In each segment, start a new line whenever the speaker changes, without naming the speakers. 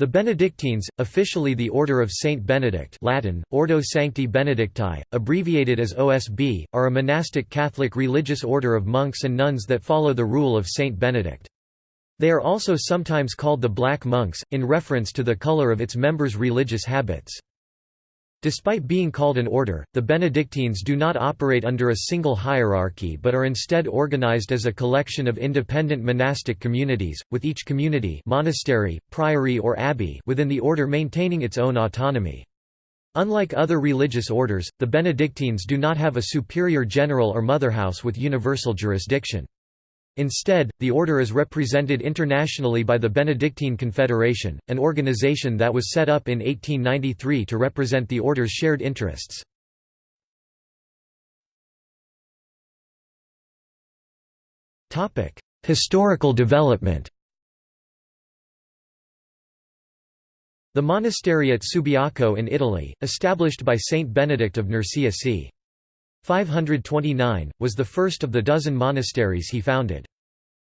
The Benedictines, officially the Order of Saint Benedict Latin, Ordo Sancti Benedicti, abbreviated as OSB, are a monastic Catholic religious order of monks and nuns that follow the rule of Saint Benedict. They are also sometimes called the Black Monks, in reference to the color of its members' religious habits. Despite being called an order, the Benedictines do not operate under a single hierarchy but are instead organized as a collection of independent monastic communities, with each community monastery, priory or abbey within the order maintaining its own autonomy. Unlike other religious orders, the Benedictines do not have a superior general or motherhouse with universal jurisdiction. Instead, the order is represented internationally by the Benedictine Confederation, an organization that was set up in 1893 to represent the order's shared interests. Historical development The monastery at Subiaco in Italy, established by Saint Benedict of Nursia c. 529, was the first of the dozen monasteries he founded.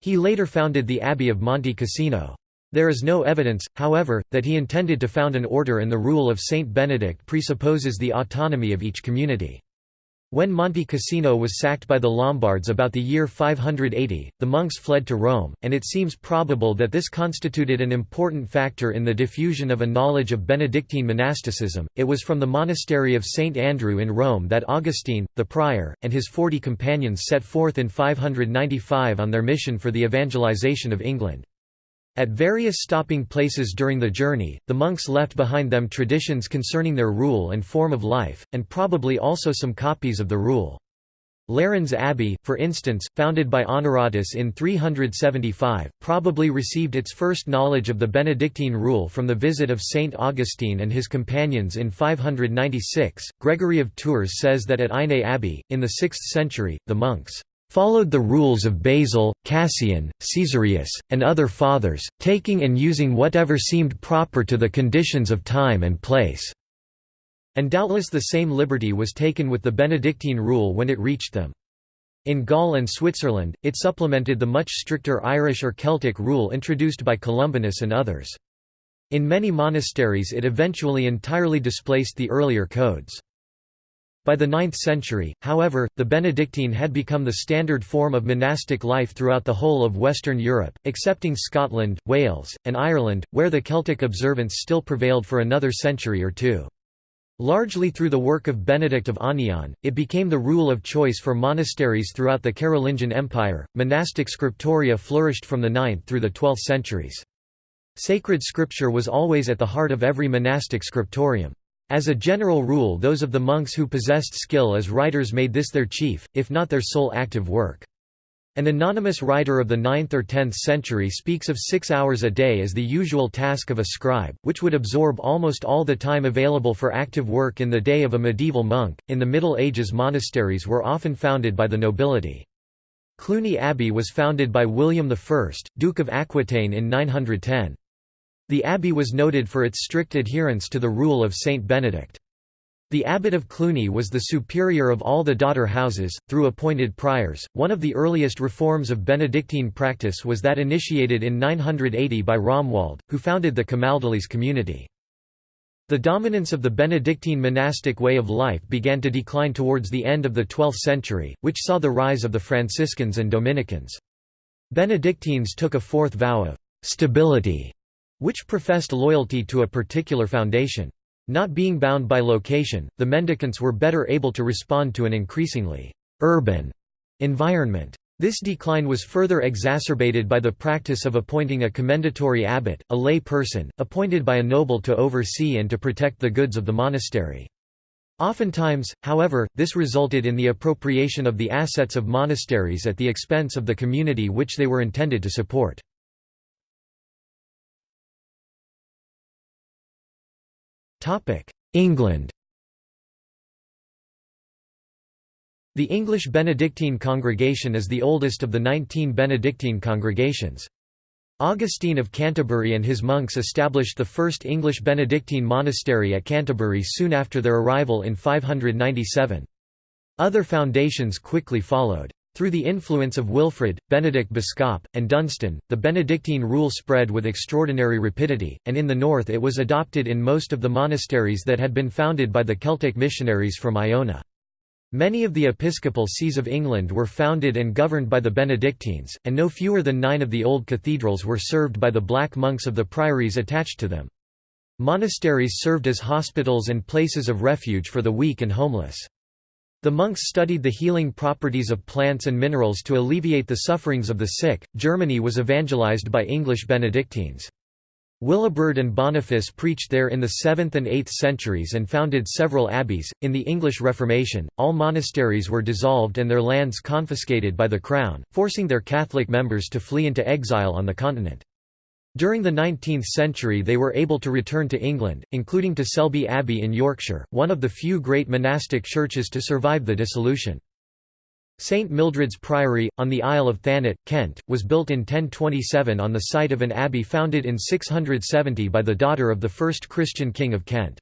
He later founded the Abbey of Monte Cassino. There is no evidence, however, that he intended to found an order and the rule of Saint Benedict presupposes the autonomy of each community. When Monte Cassino was sacked by the Lombards about the year 580, the monks fled to Rome, and it seems probable that this constituted an important factor in the diffusion of a knowledge of Benedictine monasticism. It was from the monastery of St. Andrew in Rome that Augustine, the prior, and his forty companions set forth in 595 on their mission for the evangelization of England. At various stopping places during the journey, the monks left behind them traditions concerning their rule and form of life, and probably also some copies of the rule. Lérins Abbey, for instance, founded by Honoratus in 375, probably received its first knowledge of the Benedictine rule from the visit of Saint Augustine and his companions in 596. Gregory of Tours says that at Ainay Abbey, in the 6th century, the monks followed the rules of Basil, Cassian, Caesarius, and other fathers, taking and using whatever seemed proper to the conditions of time and place." And doubtless the same liberty was taken with the Benedictine rule when it reached them. In Gaul and Switzerland, it supplemented the much stricter Irish or Celtic rule introduced by Columbanus and others. In many monasteries it eventually entirely displaced the earlier codes. By the 9th century, however, the Benedictine had become the standard form of monastic life throughout the whole of Western Europe, excepting Scotland, Wales, and Ireland, where the Celtic observance still prevailed for another century or two. Largely through the work of Benedict of Aniane, it became the rule of choice for monasteries throughout the Carolingian Empire. Monastic scriptoria flourished from the 9th through the 12th centuries. Sacred scripture was always at the heart of every monastic scriptorium. As a general rule those of the monks who possessed skill as writers made this their chief, if not their sole active work. An anonymous writer of the 9th or 10th century speaks of six hours a day as the usual task of a scribe, which would absorb almost all the time available for active work in the day of a medieval monk. In the Middle Ages, monasteries were often founded by the nobility. Cluny Abbey was founded by William I, Duke of Aquitaine in 910. The abbey was noted for its strict adherence to the rule of Saint Benedict. The abbot of Cluny was the superior of all the daughter houses, through appointed priors. One of the earliest reforms of Benedictine practice was that initiated in 980 by Romuald, who founded the Camaldolese community. The dominance of the Benedictine monastic way of life began to decline towards the end of the 12th century, which saw the rise of the Franciscans and Dominicans. Benedictines took a fourth vow of stability which professed loyalty to a particular foundation. Not being bound by location, the mendicants were better able to respond to an increasingly urban environment. This decline was further exacerbated by the practice of appointing a commendatory abbot, a lay person, appointed by a noble to oversee and to protect the goods of the monastery. Oftentimes, however, this resulted in the appropriation of the assets of monasteries at the expense of the community which they were intended to support. England The English Benedictine congregation is the oldest of the 19 Benedictine congregations. Augustine of Canterbury and his monks established the first English Benedictine monastery at Canterbury soon after their arrival in 597. Other foundations quickly followed. Through the influence of Wilfrid, Benedict Biscop, and Dunstan, the Benedictine rule spread with extraordinary rapidity, and in the north it was adopted in most of the monasteries that had been founded by the Celtic missionaries from Iona. Many of the episcopal sees of England were founded and governed by the Benedictines, and no fewer than nine of the old cathedrals were served by the black monks of the priories attached to them. Monasteries served as hospitals and places of refuge for the weak and homeless. The monks studied the healing properties of plants and minerals to alleviate the sufferings of the sick. Germany was evangelized by English Benedictines. Willibrord and Boniface preached there in the 7th and 8th centuries and founded several abbeys. In the English Reformation, all monasteries were dissolved and their lands confiscated by the Crown, forcing their Catholic members to flee into exile on the continent. During the 19th century they were able to return to England, including to Selby Abbey in Yorkshire, one of the few great monastic churches to survive the dissolution. St Mildred's Priory, on the Isle of Thanet, Kent, was built in 1027 on the site of an abbey founded in 670 by the daughter of the first Christian king of Kent.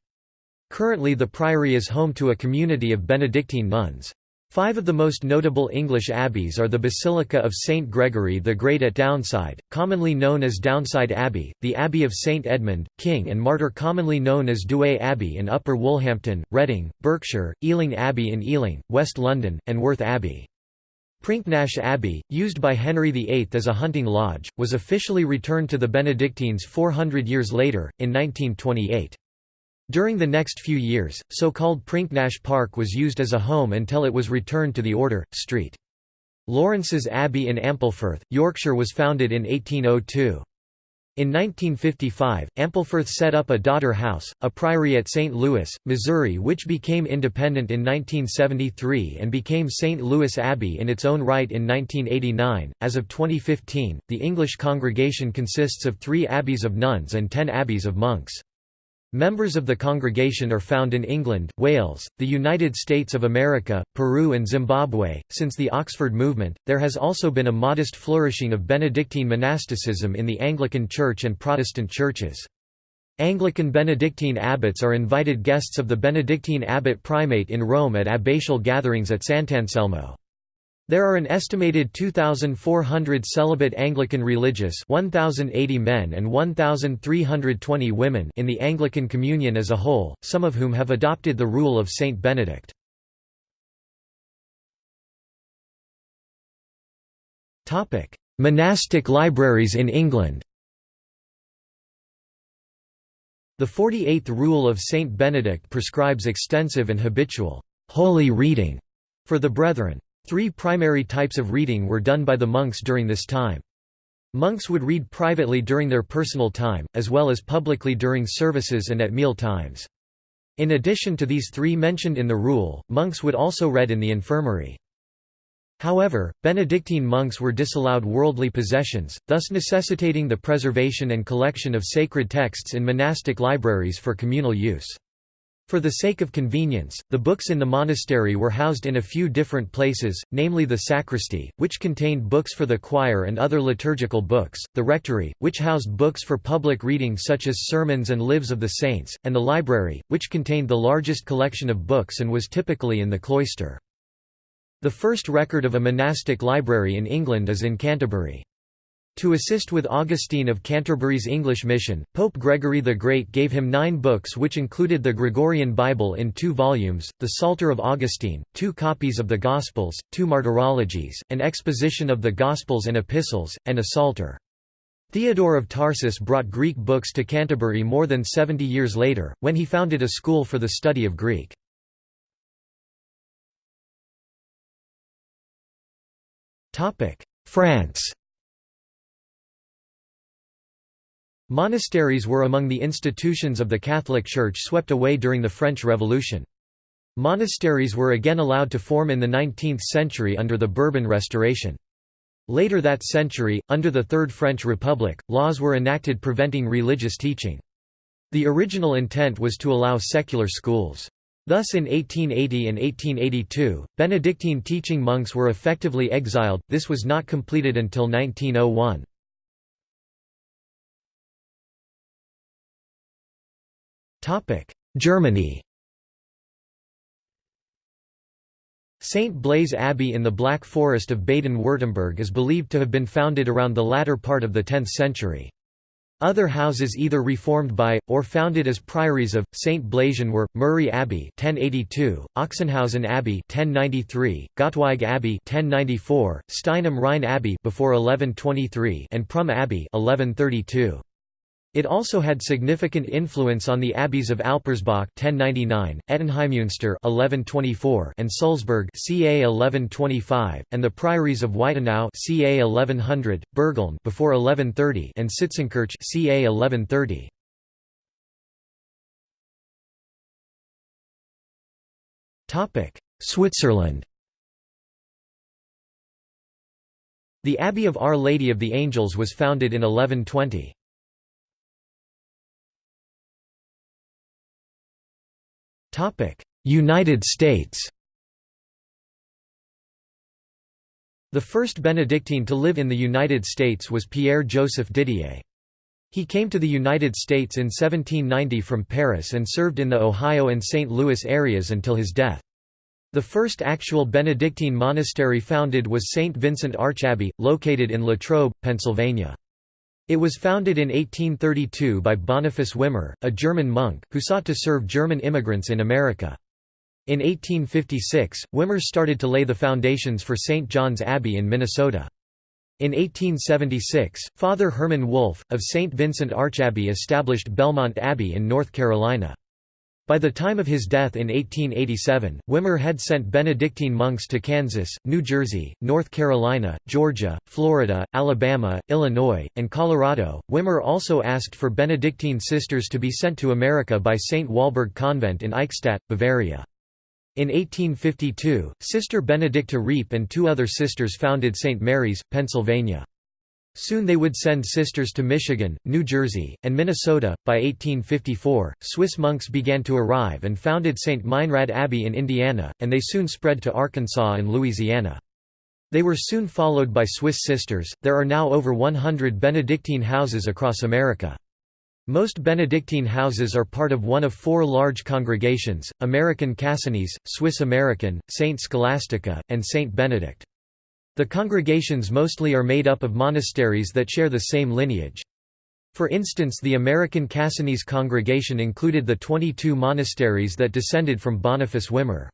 Currently the priory is home to a community of Benedictine nuns. Five of the most notable English abbeys are the Basilica of St Gregory the Great at Downside, commonly known as Downside Abbey, the Abbey of St Edmund, King and Martyr commonly known as Douai Abbey in Upper Woolhampton, Reading, Berkshire, Ealing Abbey in Ealing, West London, and Worth Abbey. Prinknash Abbey, used by Henry VIII as a hunting lodge, was officially returned to the Benedictines 400 years later, in 1928. During the next few years, so-called Prinknash Park was used as a home until it was returned to the order. St. Lawrence's Abbey in Ampleforth, Yorkshire was founded in 1802. In 1955, Ampleforth set up a daughter house, a priory at St. Louis, Missouri which became independent in 1973 and became St. Louis Abbey in its own right in 1989. As of 2015, the English congregation consists of three abbeys of nuns and ten abbeys of monks. Members of the congregation are found in England, Wales, the United States of America, Peru, and Zimbabwe. Since the Oxford movement, there has also been a modest flourishing of Benedictine monasticism in the Anglican Church and Protestant churches. Anglican Benedictine abbots are invited guests of the Benedictine abbot primate in Rome at abbatial gatherings at Sant'Anselmo. There are an estimated 2,400 celibate Anglican religious 1,080 men and 1,320 women in the Anglican Communion as a whole, some of whom have adopted the rule of Saint Benedict. Monastic libraries in England The 48th Rule of Saint Benedict prescribes extensive and habitual holy reading for the brethren. Three primary types of reading were done by the monks during this time. Monks would read privately during their personal time, as well as publicly during services and at meal times. In addition to these three mentioned in the rule, monks would also read in the infirmary. However, Benedictine monks were disallowed worldly possessions, thus necessitating the preservation and collection of sacred texts in monastic libraries for communal use. For the sake of convenience, the books in the monastery were housed in a few different places, namely the sacristy, which contained books for the choir and other liturgical books, the rectory, which housed books for public reading such as sermons and lives of the saints, and the library, which contained the largest collection of books and was typically in the cloister. The first record of a monastic library in England is in Canterbury. To assist with Augustine of Canterbury's English mission, Pope Gregory the Great gave him nine books which included the Gregorian Bible in two volumes, the Psalter of Augustine, two copies of the Gospels, two martyrologies, an exposition of the Gospels and Epistles, and a Psalter. Theodore of Tarsus brought Greek books to Canterbury more than 70 years later, when he founded a school for the study of Greek. France Monasteries were among the institutions of the Catholic Church swept away during the French Revolution. Monasteries were again allowed to form in the 19th century under the Bourbon Restoration. Later that century, under the Third French Republic, laws were enacted preventing religious teaching. The original intent was to allow secular schools. Thus in 1880 and 1882, Benedictine teaching monks were effectively exiled, this was not completed until 1901. Germany St. Blaise Abbey in the Black Forest of Baden-Württemberg is believed to have been founded around the latter part of the 10th century. Other houses either reformed by, or founded as priories of, St. Blasien were, Muri Abbey 1082, Ochsenhausen Abbey 1093, Gottweig Abbey 1094, Stein Rhein Abbey before 1123 and Prum Abbey 1132. It also had significant influence on the abbeys of Alpirsbach 1099, Ettenheimmünster 1124 and Sulzburg ca 1125, and the priories of Weitenau ca 1100, Bürgeln before 1130 and Sitzenkirch ca 1130. Topic: Switzerland. The Abbey of Our Lady of the Angels was founded in 1120. United States The first Benedictine to live in the United States was Pierre-Joseph Didier. He came to the United States in 1790 from Paris and served in the Ohio and St. Louis areas until his death. The first actual Benedictine monastery founded was St. Vincent Archabbey, located in Latrobe, Pennsylvania. It was founded in 1832 by Boniface Wimmer, a German monk, who sought to serve German immigrants in America. In 1856, Wimmer started to lay the foundations for St. John's Abbey in Minnesota. In 1876, Father Herman Wolf, of St. Vincent Archabbey established Belmont Abbey in North Carolina. By the time of his death in 1887, Wimmer had sent Benedictine monks to Kansas, New Jersey, North Carolina, Georgia, Florida, Alabama, Illinois, and Colorado. Wimmer also asked for Benedictine sisters to be sent to America by St. Walburg Convent in Eichstätt, Bavaria. In 1852, Sister Benedicta Riepe and two other sisters founded St. Mary's, Pennsylvania. Soon they would send sisters to Michigan, New Jersey, and Minnesota. By 1854, Swiss monks began to arrive and founded St. Meinrad Abbey in Indiana, and they soon spread to Arkansas and Louisiana. They were soon followed by Swiss sisters. There are now over 100 Benedictine houses across America. Most Benedictine houses are part of one of four large congregations, American Cassinese, Swiss American, Saint Scholastica, and Saint Benedict. The congregations mostly are made up of monasteries that share the same lineage. For instance the American Cassinese congregation included the 22 monasteries that descended from Boniface Wimmer.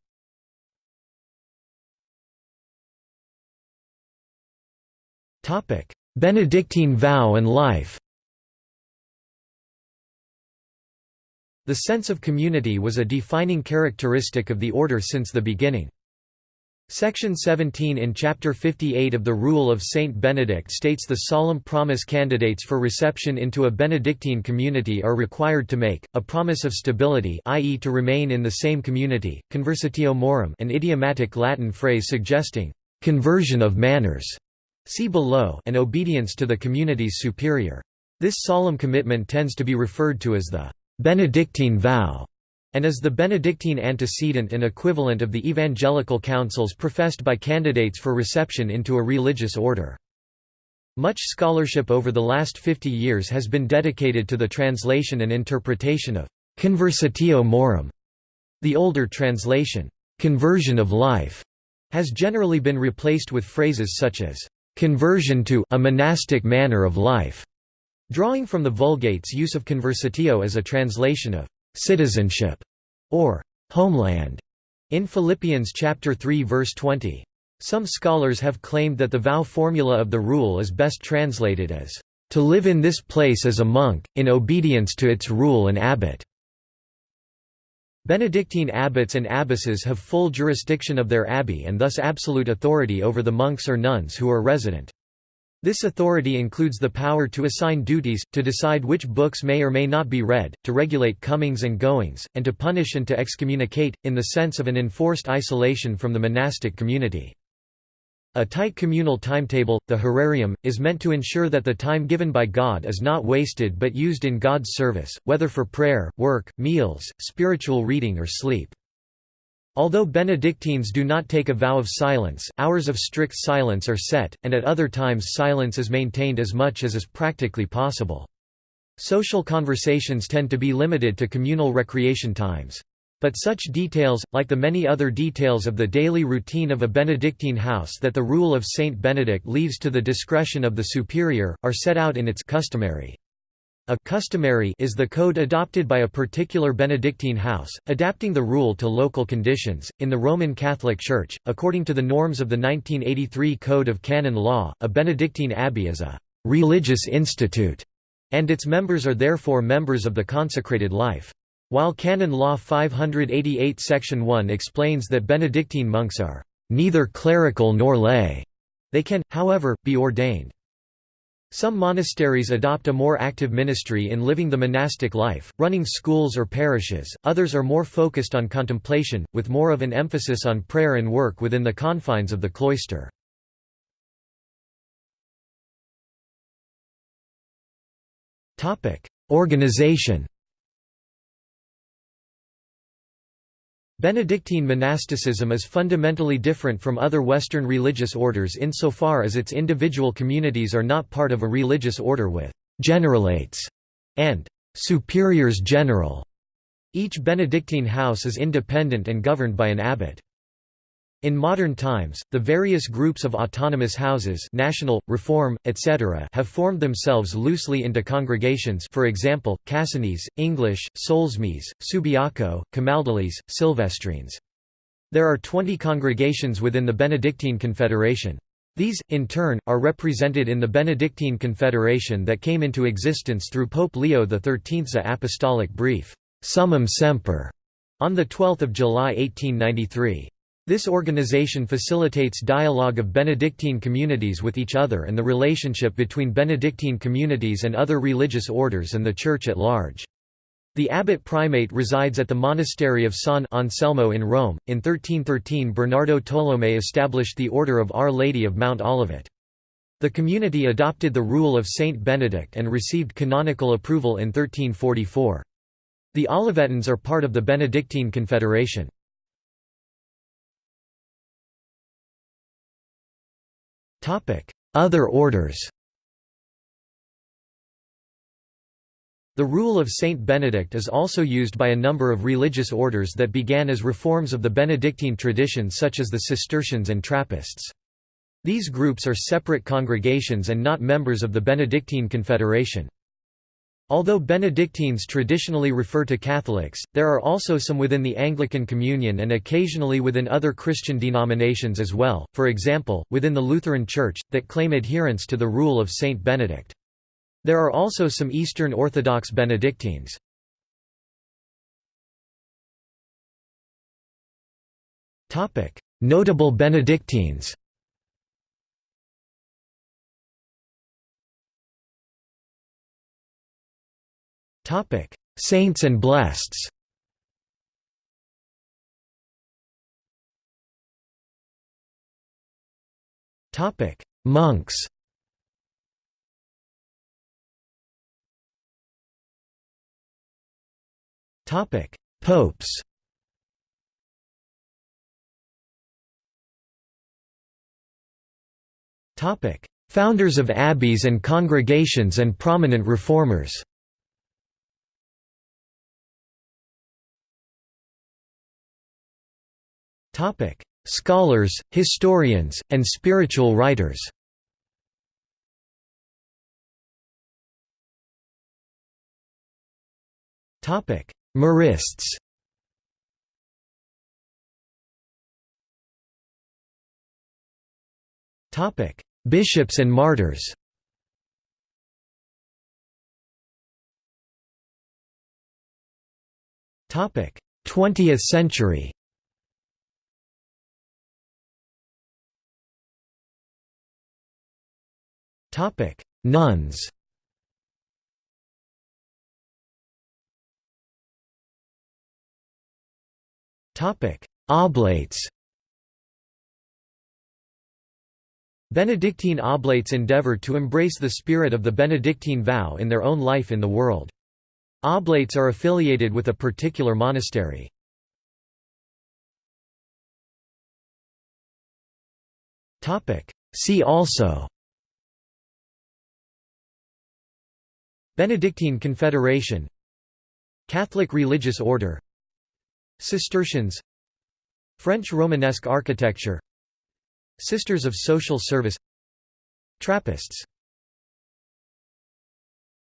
Benedictine vow and life The sense of community was a defining characteristic of the order since the beginning. Section 17 in Chapter 58 of the Rule of Saint Benedict states the solemn promise candidates for reception into a Benedictine community are required to make, a promise of stability i.e. to remain in the same community, conversatio morum an idiomatic Latin phrase suggesting, "...conversion of manners", see below and obedience to the community's superior. This solemn commitment tends to be referred to as the "...Benedictine vow", and is the Benedictine antecedent and equivalent of the evangelical counsels professed by candidates for reception into a religious order. Much scholarship over the last 50 years has been dedicated to the translation and interpretation of «conversatio morum». The older translation, «conversion of life», has generally been replaced with phrases such as «conversion to a monastic manner of life», drawing from the Vulgate's use of conversatio as a translation of citizenship, or homeland, in Philippians chapter 3 verse 20. Some scholars have claimed that the vow formula of the rule is best translated as, "...to live in this place as a monk, in obedience to its rule and abbot." Benedictine abbots and abbesses have full jurisdiction of their abbey and thus absolute authority over the monks or nuns who are resident. This authority includes the power to assign duties, to decide which books may or may not be read, to regulate comings and goings, and to punish and to excommunicate, in the sense of an enforced isolation from the monastic community. A tight communal timetable, the horarium, is meant to ensure that the time given by God is not wasted but used in God's service, whether for prayer, work, meals, spiritual reading or sleep. Although Benedictines do not take a vow of silence, hours of strict silence are set, and at other times silence is maintained as much as is practically possible. Social conversations tend to be limited to communal recreation times. But such details, like the many other details of the daily routine of a Benedictine house that the rule of Saint Benedict leaves to the discretion of the superior, are set out in its customary. A customary is the code adopted by a particular Benedictine house, adapting the rule to local conditions. In the Roman Catholic Church, according to the norms of the 1983 Code of Canon Law, a Benedictine abbey is a religious institute, and its members are therefore members of the consecrated life. While Canon Law 588 Section 1 explains that Benedictine monks are neither clerical nor lay, they can, however, be ordained. Some monasteries adopt a more active ministry in living the monastic life, running schools or parishes, others are more focused on contemplation, with more of an emphasis on prayer and work within the confines of the cloister. Organization Benedictine monasticism is fundamentally different from other Western religious orders insofar as its individual communities are not part of a religious order with «generalates» and «superiors general». Each Benedictine house is independent and governed by an abbot. In modern times, the various groups of autonomous houses national, reform, etc. have formed themselves loosely into congregations for example, Cassinese, English, Solesmes, Subiaco, Camaldolese, Silvestrines. There are 20 congregations within the Benedictine Confederation. These, in turn, are represented in the Benedictine Confederation that came into existence through Pope Leo XIII's apostolic brief, Summum Semper, on 12 July 1893. This organization facilitates dialogue of Benedictine communities with each other and the relationship between Benedictine communities and other religious orders and the Church at large. The abbot primate resides at the monastery of San Anselmo in Rome. In 1313, Bernardo Tolomei established the Order of Our Lady of Mount Olivet. The community adopted the rule of Saint Benedict and received canonical approval in 1344. The Olivetans are part of the Benedictine Confederation. Other orders The rule of Saint Benedict is also used by a number of religious orders that began as reforms of the Benedictine tradition such as the Cistercians and Trappists. These groups are separate congregations and not members of the Benedictine Confederation. Although Benedictines traditionally refer to Catholics, there are also some within the Anglican Communion and occasionally within other Christian denominations as well, for example, within the Lutheran Church, that claim adherence to the rule of Saint Benedict. There are also some Eastern Orthodox Benedictines. Notable Benedictines Saints and blesseds Monks. Popes. Founders of abbeys and congregations and prominent reformers Scholars, historians, and spiritual writers. Marists. Bishops and martyrs. Topic: Twentieth century Topic: Nuns. Topic: Oblates. Benedictine oblates endeavor to embrace the spirit of the Benedictine vow in their own life in the world. Oblates are affiliated with a particular monastery. See also Benedictine Confederation Catholic religious order Cistercians French Romanesque architecture Sisters of Social Service Trappists